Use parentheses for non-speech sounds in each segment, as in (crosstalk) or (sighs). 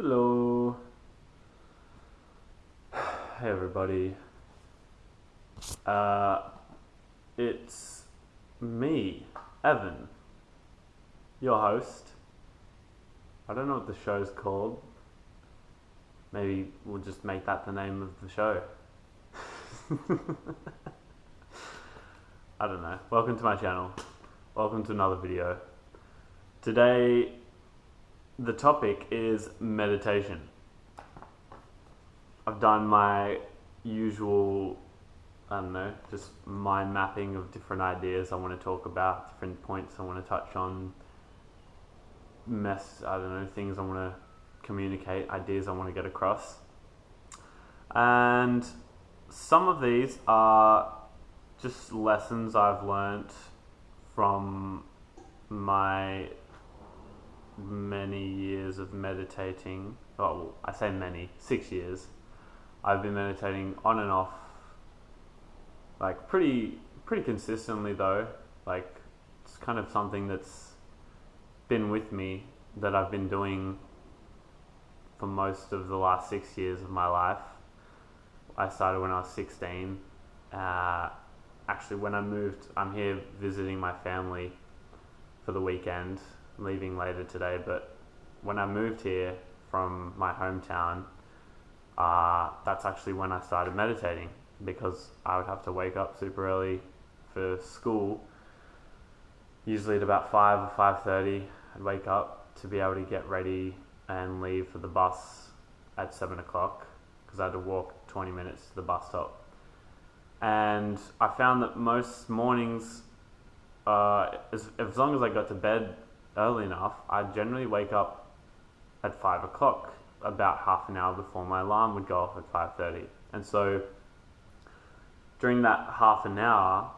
Hello. (sighs) Hey everybody. Uh, it's me, Evan, your host. I don't know what the show's called. Maybe we'll just make that the name of the show. (laughs) I don't know. Welcome to my channel. Welcome to another video. Today, the topic is meditation. I've done my usual, I don't know, just mind mapping of different ideas I want to talk about, different points I want to touch on, mess, I don't know, things I want to communicate, ideas I want to get across. And some of these are just lessons I've learnt from my many years of meditating. Well, I say many, six years. I've been meditating on and off, like pretty pretty consistently though. Like it's kind of something that's been with me that I've been doing for most of the last six years of my life. I started when I was 16. Uh, actually, when I moved, I'm here visiting my family for the weekend, leaving later today. But when I moved here from my hometown, uh, that's actually when I started meditating because I would have to wake up super early for school. Usually at about five or five thirty, I'd wake up to be able to get ready and leave for the bus at seven o'clock because I had to walk twenty minutes to the bus stop. And I found that most mornings, uh, as, as long as I got to bed early enough, I generally wake up at five o'clock, about half an hour before my alarm would go off at five thirty. And so during that half an hour,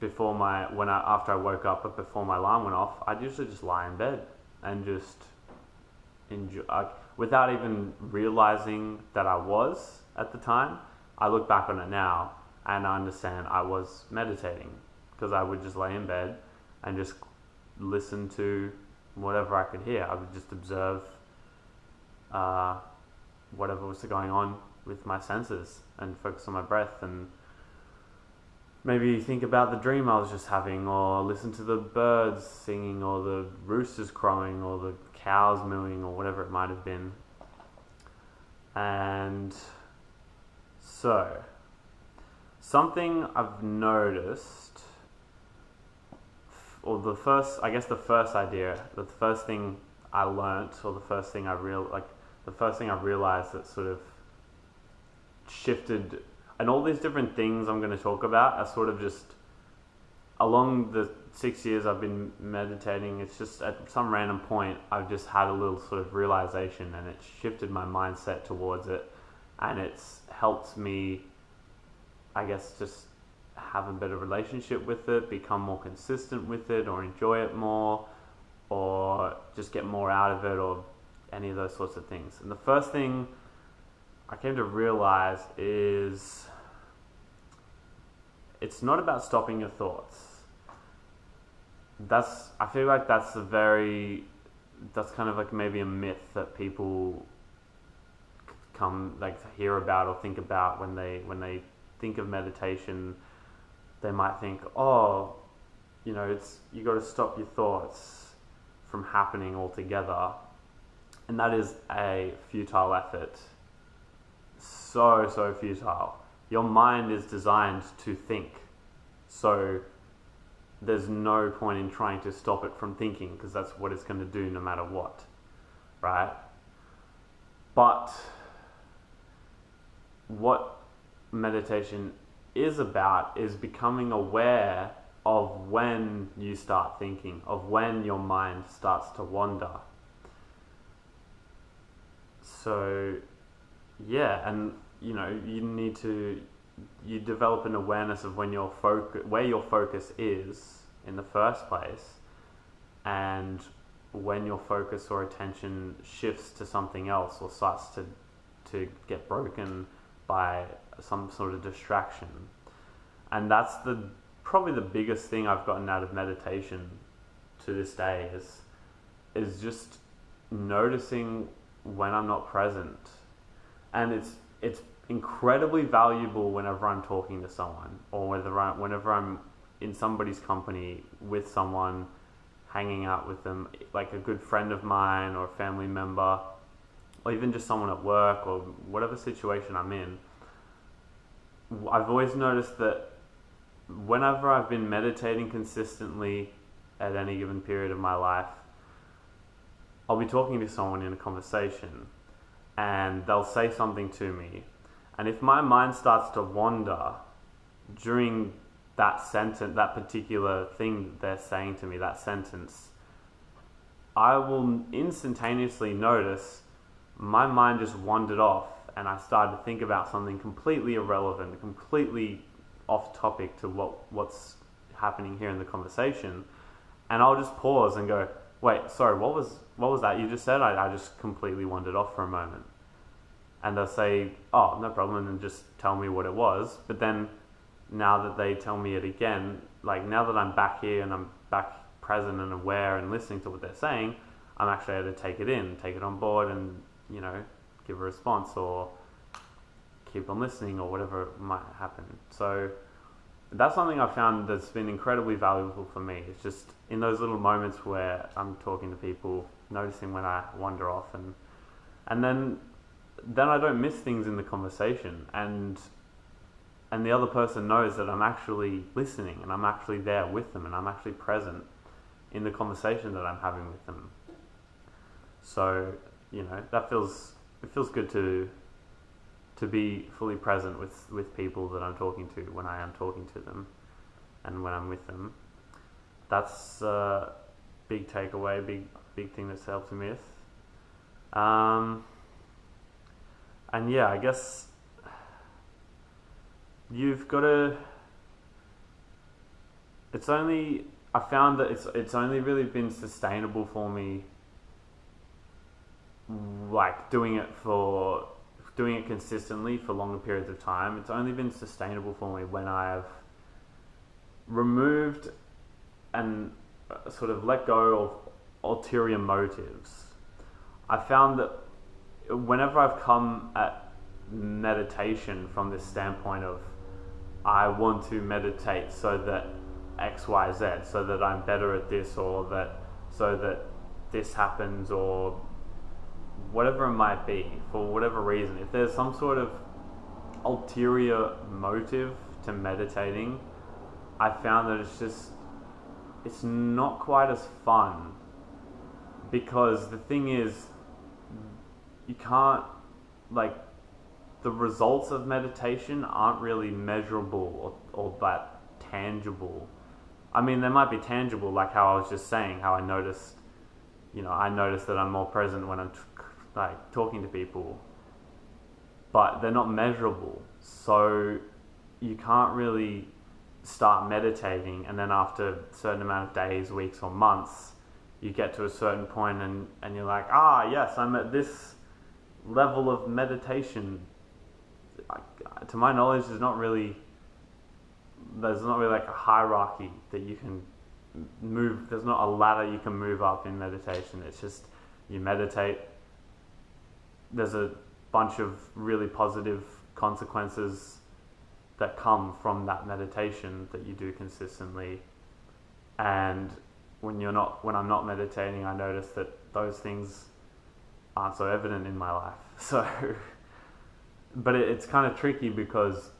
before my when I after I woke up, but before my alarm went off, I'd usually just lie in bed and just enjoy, without even realizing that I was at the time. I look back on it now and I understand I was meditating because I would just lay in bed and just listen to whatever I could hear. I would just observe uh, whatever was going on with my senses and focus on my breath and maybe think about the dream I was just having or listen to the birds singing or the roosters crowing or the cows mooing or whatever it might have been. And so, something I've noticed, or the first, I guess the first idea, the first thing I learnt, or the first thing I real like, the first thing I realized that sort of shifted, and all these different things I'm going to talk about are sort of just along the six years I've been meditating. It's just at some random point I've just had a little sort of realization, and it shifted my mindset towards it, and it's helped me, I guess, just have a better relationship with it, become more consistent with it, or enjoy it more, or just get more out of it, or any of those sorts of things. And the first thing I came to realize is it's not about stopping your thoughts. That's I feel like that's a very that's kind of like maybe a myth that people come like hear about or think about when they when they think of meditation they might think oh you know it's you got to stop your thoughts from happening altogether. And that is a futile effort. So so futile. Your mind is designed to think. So there's no point in trying to stop it from thinking because that's what it's going to do no matter what right? But what meditation is about is becoming aware of when you start thinking, of when your mind starts to wander. So, yeah, and you know, you need to you develop an awareness of when your focus, where your focus is in the first place, and when your focus or attention shifts to something else or starts to to get broken by some sort of distraction. And that's the probably the biggest thing I've gotten out of meditation to this day is is just noticing when I'm not present. And it's it's incredibly valuable whenever I'm talking to someone or whether I, whenever I'm in somebody's company with someone, hanging out with them, like a good friend of mine or a family member, or even just someone at work or whatever situation I'm in. I've always noticed that whenever I've been meditating consistently at any given period of my life, I'll be talking to someone in a conversation and they'll say something to me. And if my mind starts to wander during that sentence, that particular thing they're saying to me, that sentence, I will instantaneously notice my mind just wandered off and I started to think about something completely irrelevant, completely off topic to what, what's happening here in the conversation. And I'll just pause and go, wait, sorry, what was, what was that you just said? I, I just completely wandered off for a moment. And they'll say, oh, no problem, and just tell me what it was. But then now that they tell me it again, like now that I'm back here and I'm back present and aware and listening to what they're saying, I'm actually able to take it in, take it on board, and you know, give a response or keep on listening or whatever might happen. So that's something I've found that's been incredibly valuable for me. It's just in those little moments where I'm talking to people, noticing when I wander off and and then then I don't miss things in the conversation and and the other person knows that I'm actually listening and I'm actually there with them and I'm actually present in the conversation that I'm having with them. So, you know, that feels it feels good to to be fully present with, with people that I'm talking to when I am talking to them and when I'm with them. That's a big takeaway, big big thing that's helped me with. Um, and yeah, I guess you've got to. It's only I found that it's it's only really been sustainable for me. Like doing it for doing it consistently for longer periods of time. It's only been sustainable for me when I've removed and uh, sort of let go of ulterior motives. I found that whenever I've come at meditation from this standpoint of I want to meditate so that X, Y, Z, so that I'm better at this, or that so that this happens, or whatever it might be, for whatever reason. If there's some sort of ulterior motive to meditating, I found that it's just it's not quite as fun because the thing is you can't like the results of meditation aren't really measurable or, or that tangible. I mean, they might be tangible, like how I was just saying, how I noticed, you know, I noticed that I'm more present when I'm like talking to people, but they're not measurable. So you can't really start meditating, and then after a certain amount of days, weeks, or months, you get to a certain point and, and you're like, ah, yes, I'm at this level of meditation to my knowledge, there's not really there's not really like a hierarchy that you can move. There's not a ladder you can move up in meditation. It's just you meditate. There's a bunch of really positive consequences that come from that meditation that you do consistently. And when you're not, when I'm not meditating, I notice that those things aren't so evident in my life. (laughs) So but it, it's kind of tricky because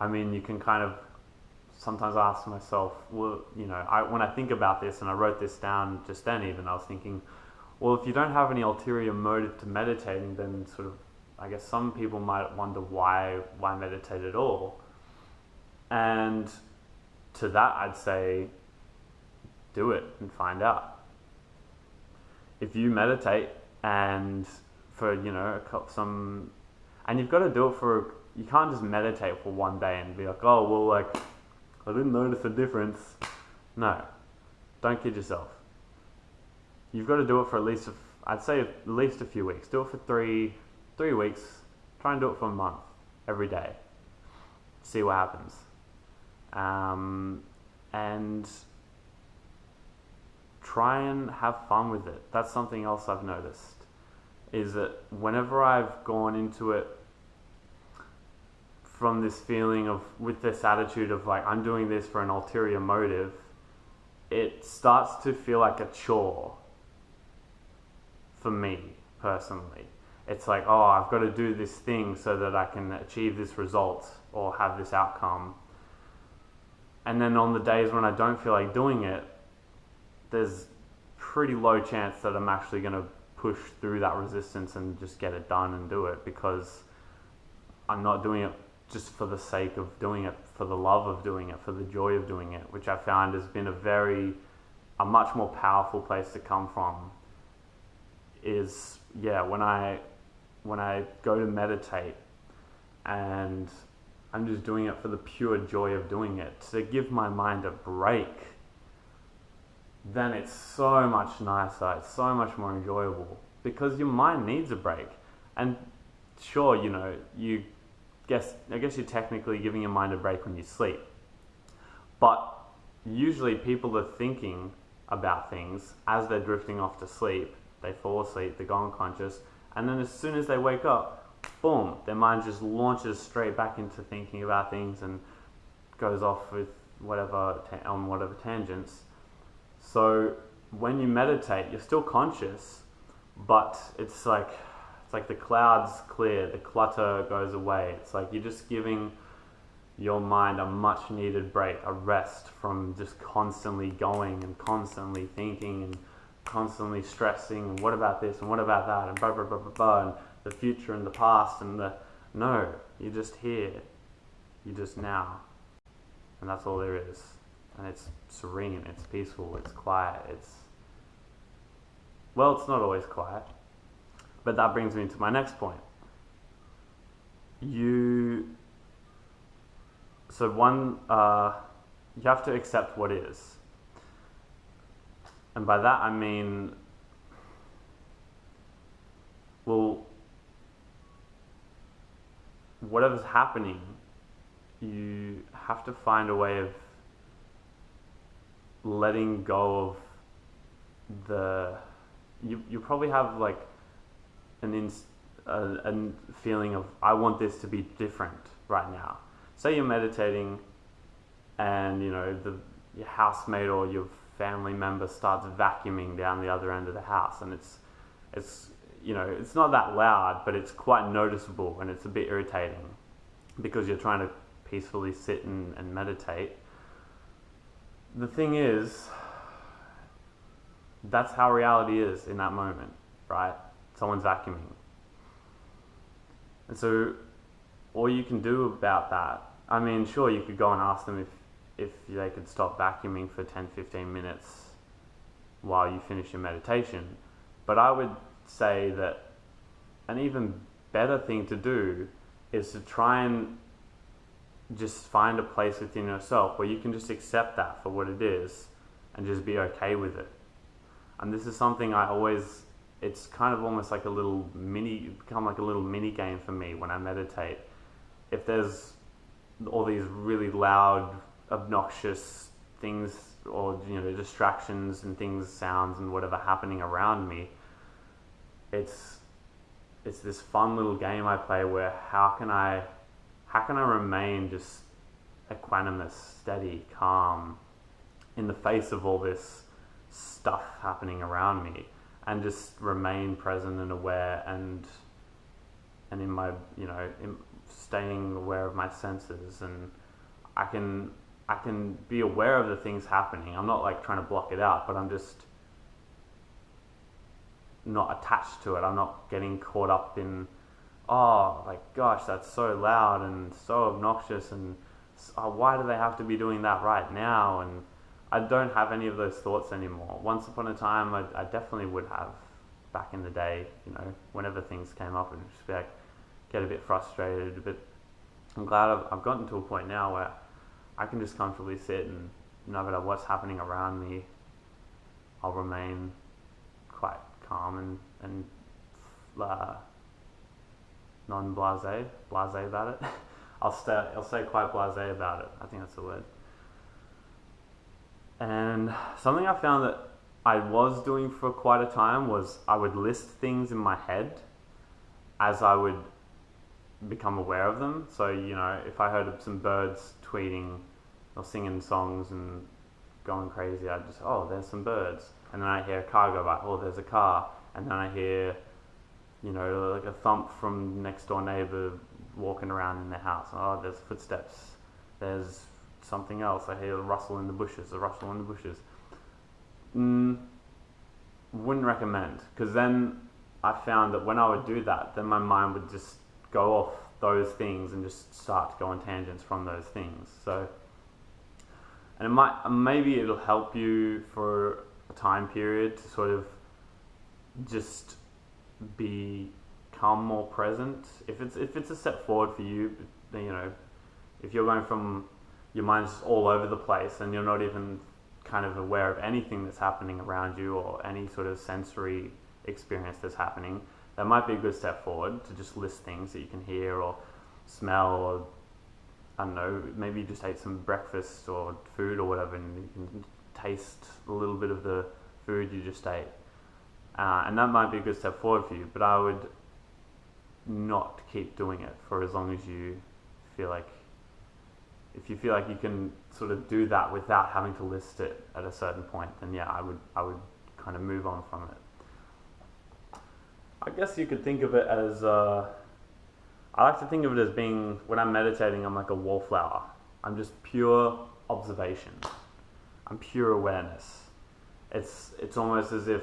I mean, you can kind of sometimes ask myself, well, you know, I, when I think about this, and I wrote this down just then, even I was thinking, well, if you don't have any ulterior motive to meditating, then sort of, I guess some people might wonder why why meditate at all. And to that, I'd say, do it and find out. If you meditate and for you know some, and you've got to do it for. You can't just meditate for one day and be like, oh well, like I didn't notice a difference. No, don't kid yourself. You've got to do it for at least, I'd say at least a few weeks. Do it for three, three weeks. Try and do it for a month, every day. See what happens. Um, and try and have fun with it. That's something else I've noticed. Is that whenever I've gone into it from this feeling of, with this attitude of like, I'm doing this for an ulterior motive, it starts to feel like a chore for me personally. It's like, oh, I've got to do this thing so that I can achieve this result or have this outcome. And then on the days when I don't feel like doing it, there's pretty low chance that I'm actually going to push through that resistance and just get it done and do it because I'm not doing it just for the sake of doing it, for the love of doing it, for the joy of doing it, which I found has been a very, a much more powerful place to come from. Is yeah, when I, when I go to meditate, and I'm just doing it for the pure joy of doing it, to give my mind a break. Then it's so much nicer. It's so much more enjoyable because your mind needs a break. And sure, you know, you guess I guess you're technically giving your mind a break when you sleep. But usually people are thinking about things as they're drifting off to sleep. They fall asleep, they go unconscious, and then as soon as they wake up, boom, their mind just launches straight back into thinking about things and goes off with whatever on whatever tangents. So when you meditate, you're still conscious, but it's like it's like the clouds clear, the clutter goes away. It's like you're just giving your mind a much needed break, a rest from just constantly going and constantly thinking and constantly stressing and what about this and what about that and blah blah blah blah blah and the future and the past and the no, you're just here. You're just now. And that's all there is. And it's serene, it's peaceful, it's quiet, it's well, it's not always quiet. But that brings me to my next point. You, so one, uh, you have to accept what is. And by that I mean, well, whatever's happening, you have to find a way of letting go of the you you probably have like an ins- a, a feeling of I want this to be different right now. Say you're meditating, and you know the your housemate or your family member starts vacuuming down the other end of the house, and it's it's you know it's not that loud, but it's quite noticeable, and it's a bit irritating because you're trying to peacefully sit and, and meditate. The thing is, that's how reality is in that moment, right? someone's vacuuming. And so all you can do about that, I mean, sure, you could go and ask them if, if they could stop vacuuming for 10, 15 minutes while you finish your meditation. But I would say that an even better thing to do is to try and just find a place within yourself where you can just accept that for what it is and just be okay with it. And this is something I always it's kind of almost like a little mini, become like a little mini game for me when I meditate. If there's all these really loud, obnoxious things or you know distractions and things, sounds and whatever happening around me, it's it's this fun little game I play where how can I how can I remain just equanimous, steady, calm in the face of all this stuff happening around me and just remain present and aware and and in my you know in staying aware of my senses and I can I can be aware of the things happening. I'm not like trying to block it out, but I'm just not attached to it. I'm not getting caught up in oh like gosh that's so loud and so obnoxious and oh, why do they have to be doing that right now and I don't have any of those thoughts anymore. Once upon a time, I, I definitely would have back in the day, you know, whenever things came up and just like, get a bit frustrated. But I'm glad I've, I've gotten to a point now where I can just comfortably sit and no matter what's happening around me, I'll remain quite calm and, and uh, non-blase, blase about it. (laughs) I'll stay, I'll stay quite blase about it. I think that's the word. And something I found that I was doing for quite a time was I would list things in my head as I would become aware of them. So, you know, if I heard some birds tweeting or singing songs and going crazy, I'd just, oh, there's some birds. And then I hear a car go by, oh, there's a car. And then I hear, you know, like a thump from next door neighbor walking around in their house. Oh, there's footsteps. There's something else. I hear a rustle in the bushes, a rustle in the bushes. Mm, wouldn't recommend because then I found that when I would do that, then my mind would just go off those things and just start to go on tangents from those things. So, and it might maybe it'll help you for a time period to sort of just become more present. If it's if it's a step forward for you, you know, if you're going from your mind's all over the place and you're not even kind of aware of anything that's happening around you or any sort of sensory experience that's happening, that might be a good step forward to just list things that you can hear or smell or I don't know, maybe you just ate some breakfast or food or whatever and you can taste a little bit of the food you just ate. Uh, and that might be a good step forward for you, but I would not keep doing it for as long as you feel like if you feel like you can sort of do that without having to list it at a certain point, then yeah, I would I would kind of move on from it. I guess you could think of it as uh, I like to think of it as being when I'm meditating, I'm like a wallflower. I'm just pure observation. I'm pure awareness. It's it's almost as if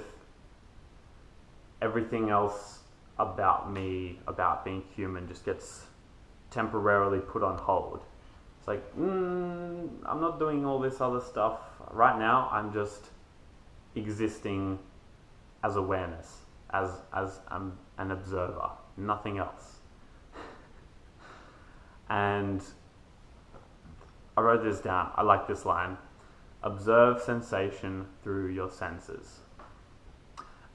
everything else about me, about being human, just gets temporarily put on hold it's like, mm, I'm not doing all this other stuff. Right now, I'm just existing as awareness, as, as um, an observer, nothing else. and I wrote this down. I like this line. Observe sensation through your senses.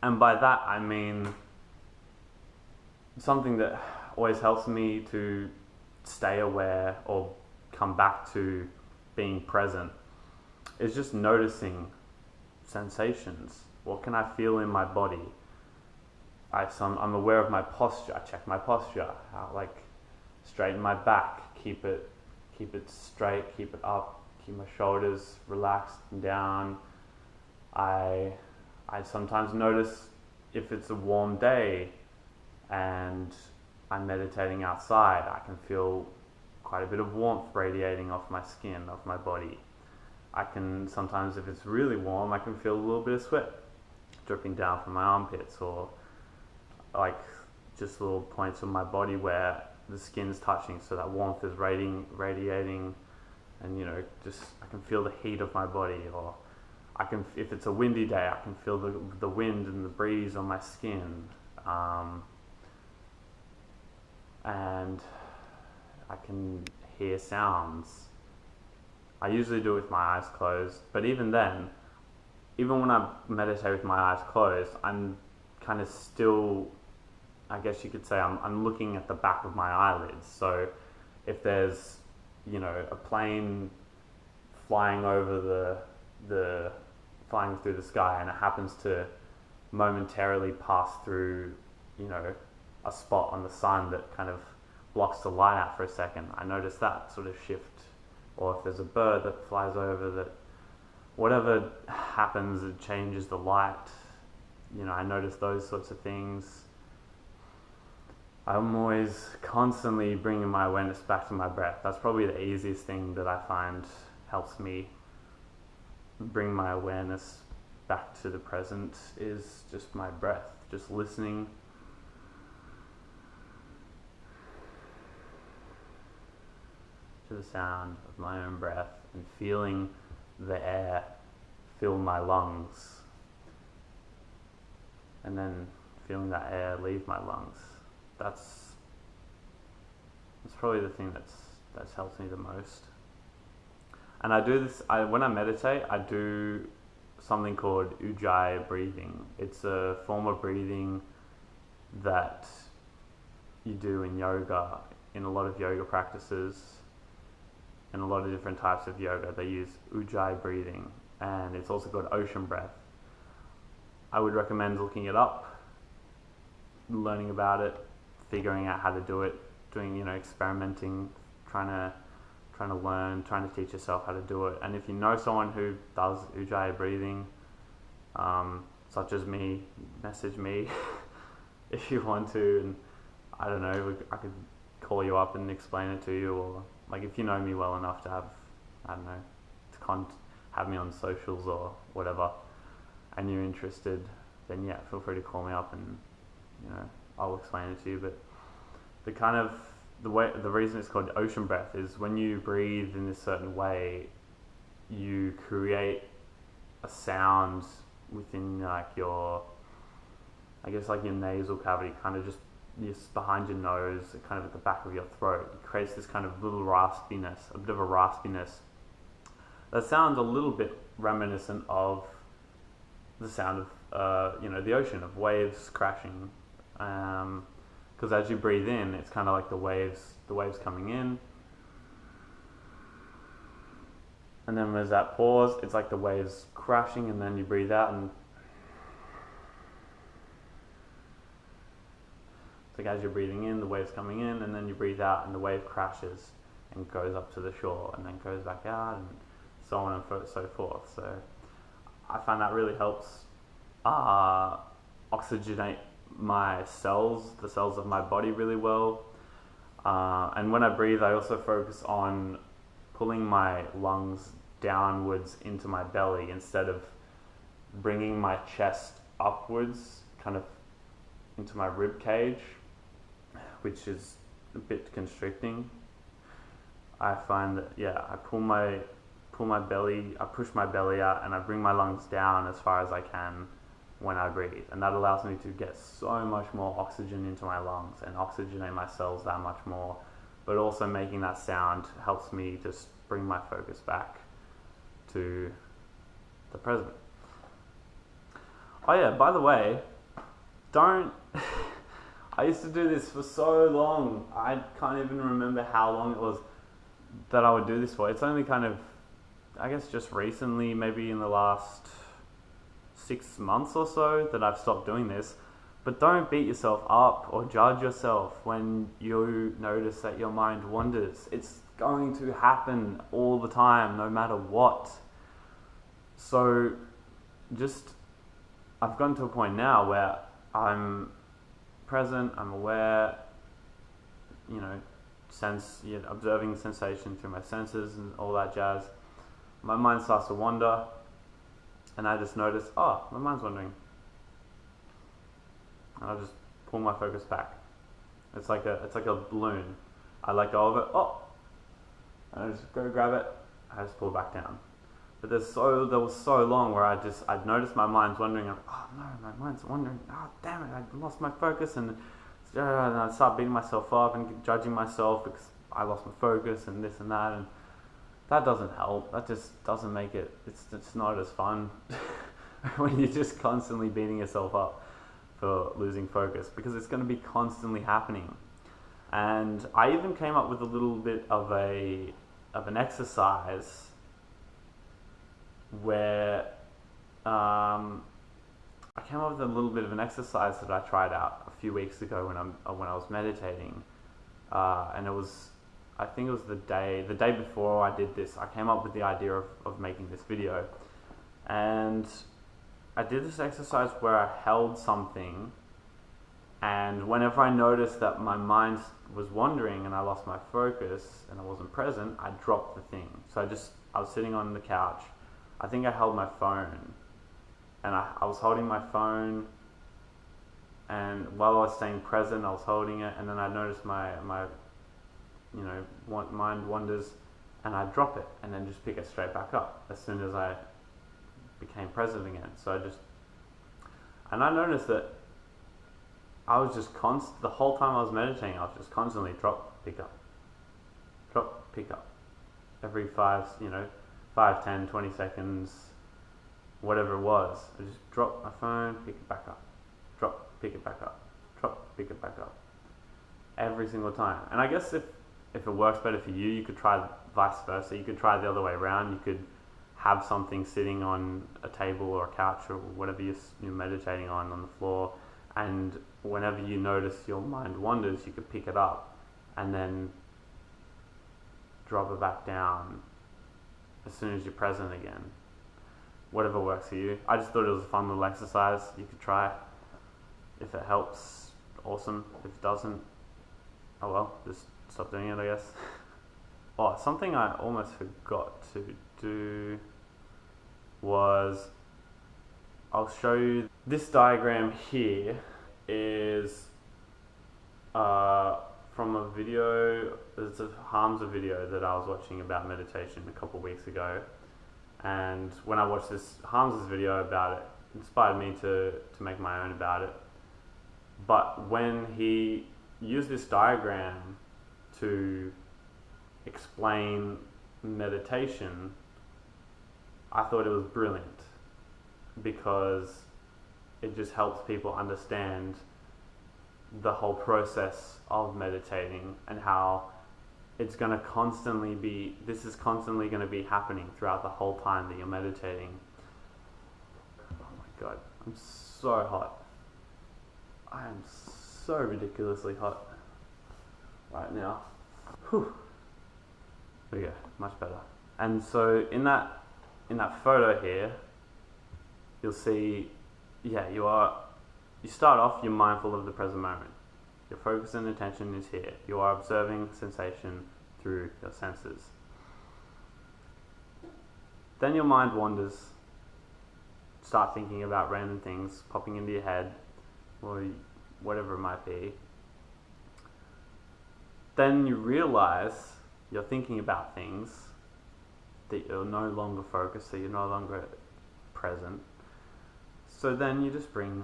And by that, I mean something that always helps me to stay aware or come back to being present is just noticing sensations. What can I feel in my body? I, so I'm, aware of my posture. I check my posture. How, like straighten my back. Keep it, keep it straight. Keep it up. Keep my shoulders relaxed and down. I, I sometimes notice if it's a warm day, and I'm meditating outside. I can feel quite a bit of warmth radiating off my skin, off my body. I can sometimes, if it's really warm, I can feel a little bit of sweat dripping down from my armpits or like just little points of my body where the skin's touching so that warmth is radiating, radiating and you know just I can feel the heat of my body or I can if it's a windy day I can feel the, the wind and the breeze on my skin um, and I can hear sounds. I usually do it with my eyes closed, but even then, even when I meditate with my eyes closed, I'm kind of still, I guess you could say, I'm, I'm looking at the back of my eyelids. So if there's, you know, a plane flying over the, the, flying through the sky and it happens to momentarily pass through, you know, a spot on the sun that kind of blocks the light out for a second, I notice that sort of shift. Or if there's a bird that flies over that, whatever happens, it changes the light. You know, I notice those sorts of things. I'm always constantly bringing my awareness back to my breath. That's probably the easiest thing that I find helps me bring my awareness back to the present is just my breath, just listening to the sound of my own breath and feeling the air fill my lungs and then feeling that air leave my lungs. That's that's probably the thing that's that's helped me the most. And I do this I when I meditate I do something called ujjayi breathing. It's a form of breathing that you do in yoga in a lot of yoga practices in a lot of different types of yoga. They use ujjayi breathing, and it's also called ocean breath. I would recommend looking it up, learning about it, figuring out how to do it, doing you know experimenting, trying to trying to learn, trying to teach yourself how to do it. And if you know someone who does ujjayi breathing, um, such as me, message me (laughs) if you want to. And I don't know, I could call you up and explain it to you, or like if you know me well enough to have, I don't know, to con- have me on socials or whatever, and you're interested, then yeah, feel free to call me up and you know I'll explain it to you. But the kind of the way the reason it's called ocean breath is when you breathe in this certain way, you create a sound within like your, I guess like your nasal cavity, kind of just just behind your nose, kind of at the back of your throat. It creates this kind of little raspiness, a bit of a raspiness. That sounds a little bit reminiscent of the sound of uh, you know the ocean of waves crashing. Um, because as you breathe in, it's kind of like the waves, the waves coming in, and then there's that pause. It's like the waves crashing, and then you breathe out, and it's like as you're breathing in, the waves coming in, and then you breathe out, and the wave crashes and goes up to the shore, and then goes back out, and so on and so forth. So I find that really helps uh, oxygenate my cells, the cells of my body, really well. Uh, and when I breathe, I also focus on pulling my lungs downwards into my belly instead of bringing my chest upwards, kind of into my rib cage, which is a bit constricting. I find that yeah, I pull my pull my belly, I push my belly out, and I bring my lungs down as far as I can when I breathe. And that allows me to get so much more oxygen into my lungs and oxygenate my cells that much more. But also making that sound helps me just bring my focus back to the present. Oh, yeah, by the way, don't. (laughs) I used to do this for so long. I can't even remember how long it was that I would do this for. It's only kind of, I guess, just recently, maybe in the last six months or so that I've stopped doing this. But don't beat yourself up or judge yourself when you notice that your mind wanders. It's going to happen all the time, no matter what. So just, I've gotten to a point now where I'm present, I'm aware, you know, sense, you know, observing sensation through my senses and all that jazz. My mind starts to wander and I just notice, oh, my mind's wandering. And I'll just pull my focus back. It's like a it's like a balloon. I let go of it, oh, and I just go grab it. I just pull back down. But there's so there was so long where I just I'd noticed my mind's wandering. I'm, oh no, my mind's wandering. Oh damn it, I lost my focus and and I start beating myself up and judging myself because I lost my focus and this and that and that doesn't help. That just doesn't make it. It's it's not as fun (laughs) when you're just constantly beating yourself up for losing focus because it's going to be constantly happening. And I even came up with a little bit of a of an exercise where um, I came up with a little bit of an exercise that I tried out a few weeks ago when I'm when I was meditating, uh, and it was I think it was the day the day before I did this. I came up with the idea of, of making this video, and I did this exercise where I held something, and whenever I noticed that my mind was wandering and I lost my focus and I wasn't present, I dropped the thing. So I just I was sitting on the couch. I think I held my phone, and I, I was holding my phone and while I was staying present, I was holding it, and then I noticed my, my you know, mind wanders, and I drop it and then just pick it straight back up as soon as I became present again. So I just, and I noticed that I was just const the whole time I was meditating. I was just constantly drop, pick up, drop, pick up, every five, you know, five, ten, twenty seconds, whatever it was. I just drop my phone, pick it back up, drop, pick it back up, drop, pick it back up, every single time. And I guess if if it works better for you, you could try vice versa. You could try the other way around. You could have something sitting on a table or a couch or whatever you're, meditating on on the floor, and whenever you notice your mind wanders, you could pick it up and then drop it back down as soon as you're present again. Whatever works for you. I just thought it was a fun little exercise you could try. If it helps, awesome. If it doesn't, oh well, just stop doing it, I guess. oh, something I almost forgot to do was I'll show you this diagram here is uh, from a video, it's a Hamza video that I was watching about meditation a couple weeks ago. And when I watched this Hamza's video about it, it inspired me to, to make my own about it. But when he used this diagram to explain meditation, I thought it was brilliant because it just helps people understand the whole process of meditating and how it's going to constantly be this is constantly going to be happening throughout the whole time that you're meditating. Oh my god i'm so hot. I am so ridiculously hot right now Whew. there we go much better and so in that in that photo here you'll see yeah you are you start off, you're mindful of the present moment. Your focus and attention is here. You are observing sensation through your senses. Then your mind wanders, start thinking about random things popping into your head, or whatever it might be. Then you realize you're thinking about things that you're no longer focused, so you're no longer present. So then you just bring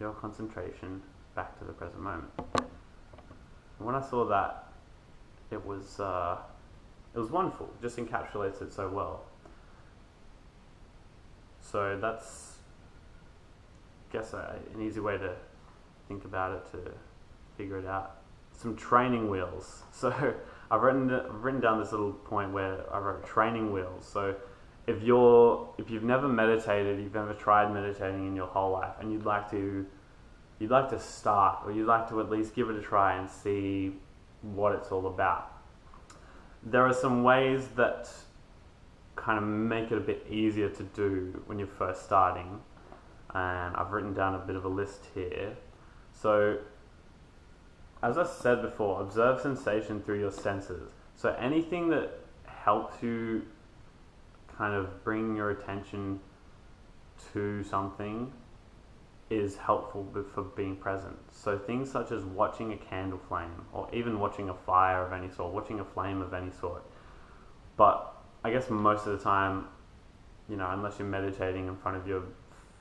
your concentration back to the present moment. And when I saw that, it was uh, it was wonderful. It just encapsulates it so well. So that's, I guess, an easy way to think about it to figure it out. Some training wheels. (laughs) So I've written I've written down this little point where I wrote training wheels. So if you're if you've never meditated, you've never tried meditating in your whole life, and you'd like to you'd like to start, or you'd like to at least give it a try and see what it's all about. There are some ways that kind of make it a bit easier to do when you're first starting, and I've written down a bit of a list here. So, as I said before, observe sensation through your senses. So, anything that helps you kind of bring your attention to something is helpful for being present. So things such as watching a candle flame or even watching a fire of any sort, watching a flame of any sort. But I guess most of the time, you know, unless you're meditating in front of your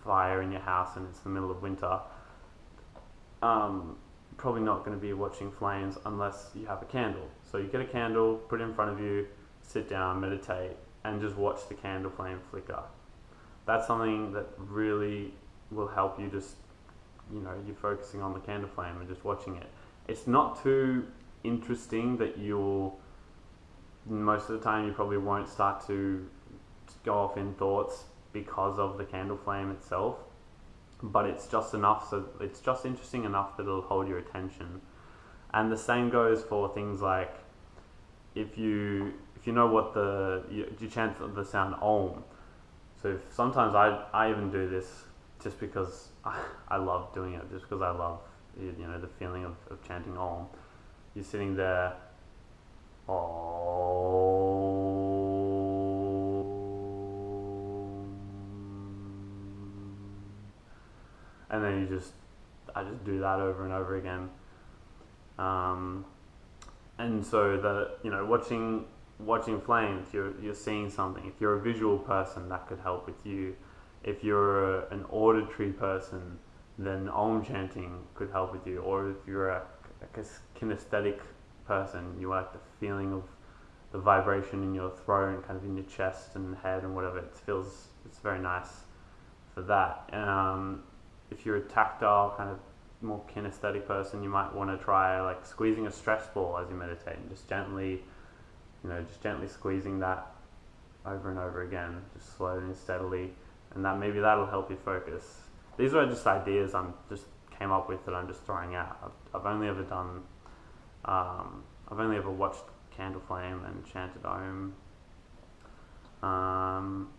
fire in your house and it's the middle of winter, um, probably not going to be watching flames unless you have a candle. So you get a candle, put it in front of you, sit down, meditate, and just watch the candle flame flicker. That's something that really will help you just, you know, you're focusing on the candle flame and just watching it. It's not too interesting that you'll, most of the time, you probably won't start to go off in thoughts because of the candle flame itself. But it's just enough, so it's just interesting enough that it'll hold your attention. And the same goes for things like if you if you know what the you, chant the sound om. So if, sometimes I I even do this just because I, (laughs) I love doing it, just because I love you know the feeling of, of chanting Om. You're sitting there, Om, and then you just I just do that over and over again. Um, and so the you know watching watching flames, you're you're seeing something. If you're a visual person, that could help with you if you're a, an auditory person, then Om chanting could help with you. Or if you're a, a kinesthetic person, you like the feeling of the vibration in your throat and kind of in your chest and head and whatever. It feels it's very nice for that. Um, if you're a tactile kind of more kinesthetic person, you might want to try like squeezing a stress ball as you meditate and just gently, you know, just gently squeezing that over and over again, just slowly and steadily, and that maybe that'll help you focus. These are just ideas I'm just came up with that I'm just throwing out. I've, I've only ever done, um, I've only ever watched Candle Flame and Chanted Om. Um,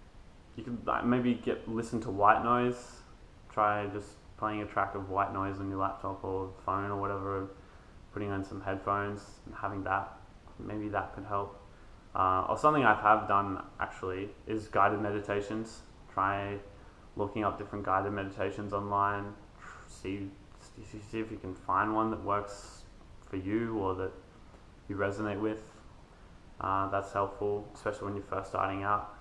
you could like, maybe get listen to white noise. Try just playing a track of white noise on your laptop or phone or whatever. Putting on some headphones and having that. Maybe that could help. Uh, or something I have done actually is guided meditations. Try looking up different guided meditations online. See see if you can find one that works for you or that you resonate with. Uh, that's helpful, especially when you're first starting out.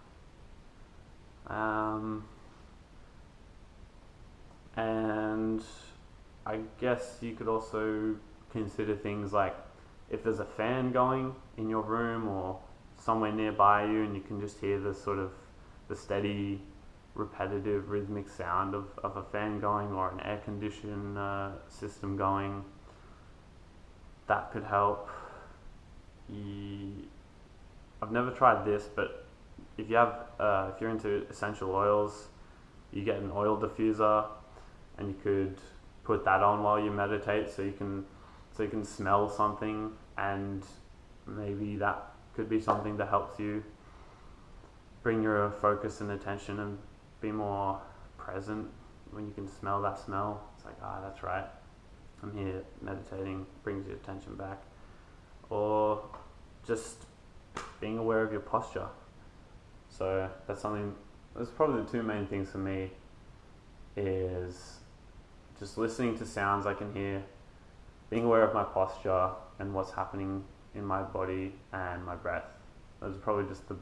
Um, and I guess you could also consider things like if there's a fan going in your room or somewhere nearby you and you can just hear the sort of the steady repetitive rhythmic sound of, of a fan going or an air condition uh, system going that could help. I've never tried this but if you have uh, if you're into essential oils you get an oil diffuser and you could put that on while you meditate so you can so you can smell something and maybe that could be something that helps you bring your focus and attention and be more present when you can smell that smell. It's like ah that's right. I'm here meditating brings your attention back. Or just being aware of your posture. So that's something that's probably the two main things for me is just listening to sounds I can hear, being aware of my posture and what's happening in my body and my breath. Those are probably just the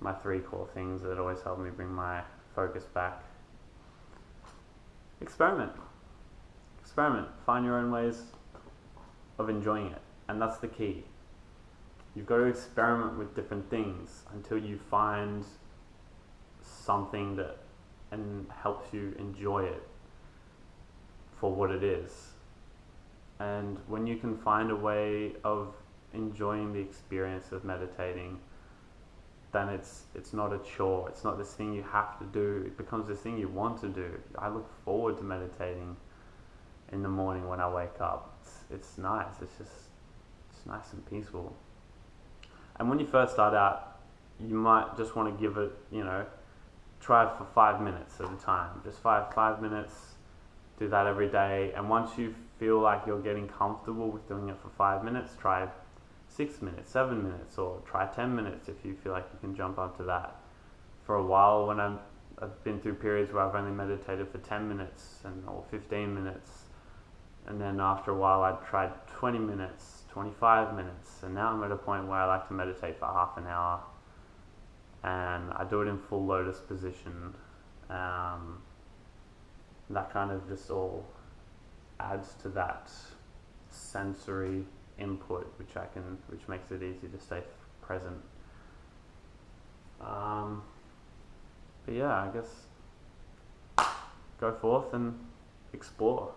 my three core things that always help me bring my focus back. Experiment. Experiment. Find your own ways of enjoying it. And that's the key. You've got to experiment with different things until you find something that and helps you enjoy it for what it is. And when you can find a way of enjoying the experience of meditating, then it's it's not a chore. It's not this thing you have to do. It becomes this thing you want to do. I look forward to meditating in the morning when I wake up. It's, it's nice. It's just it's nice and peaceful. And when you first start out, you might just want to give it, you know, try for five minutes at a time. Just five five minutes do that every day. And once you feel like you're getting comfortable with doing it for five minutes, try six minutes, seven minutes, or try 10 minutes if you feel like you can jump up to that. For a while, when I'm, I've been through periods where I've only meditated for 10 minutes and or 15 minutes, and then after a while, I tried 20 minutes, 25 minutes, and now I'm at a point where I like to meditate for half an hour, and I do it in full lotus position. Um, that kind of just all adds to that sensory input, which I can, which makes it easy to stay present. Um, but yeah, I guess go forth and explore,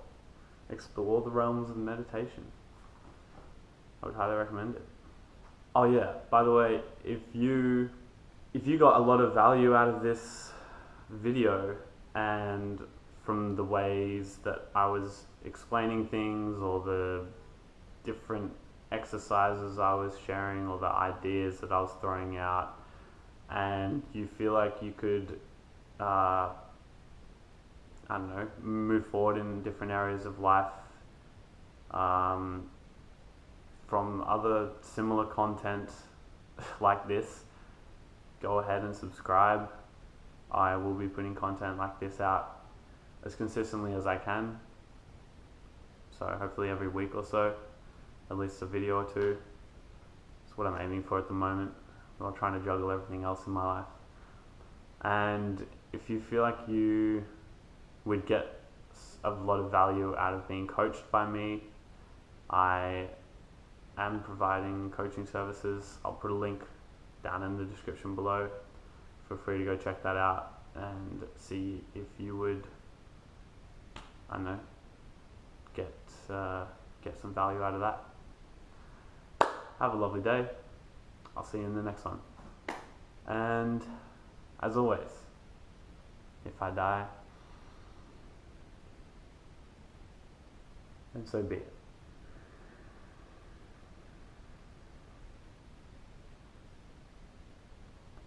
explore the realms of meditation. I would highly recommend it. Oh yeah, by the way, if you if you got a lot of value out of this video and from the ways that I was explaining things or the different exercises I was sharing or the ideas that I was throwing out, and you feel like you could, uh, I don't know, move forward in different areas of life um, from other similar content (laughs) like this, go ahead and subscribe. I will be putting content like this out as consistently as I can. So hopefully every week or so, at least a video or two. That's what I'm aiming for at the moment while trying to juggle everything else in my life. And if you feel like you would get a lot of value out of being coached by me, I am providing coaching services. I'll put a link down in the description below. Feel free to go check that out and see if you would Don't know, get uh, get some value out of that. Have a lovely day. I'll see you in the next one. And as always, if I die, then so be it.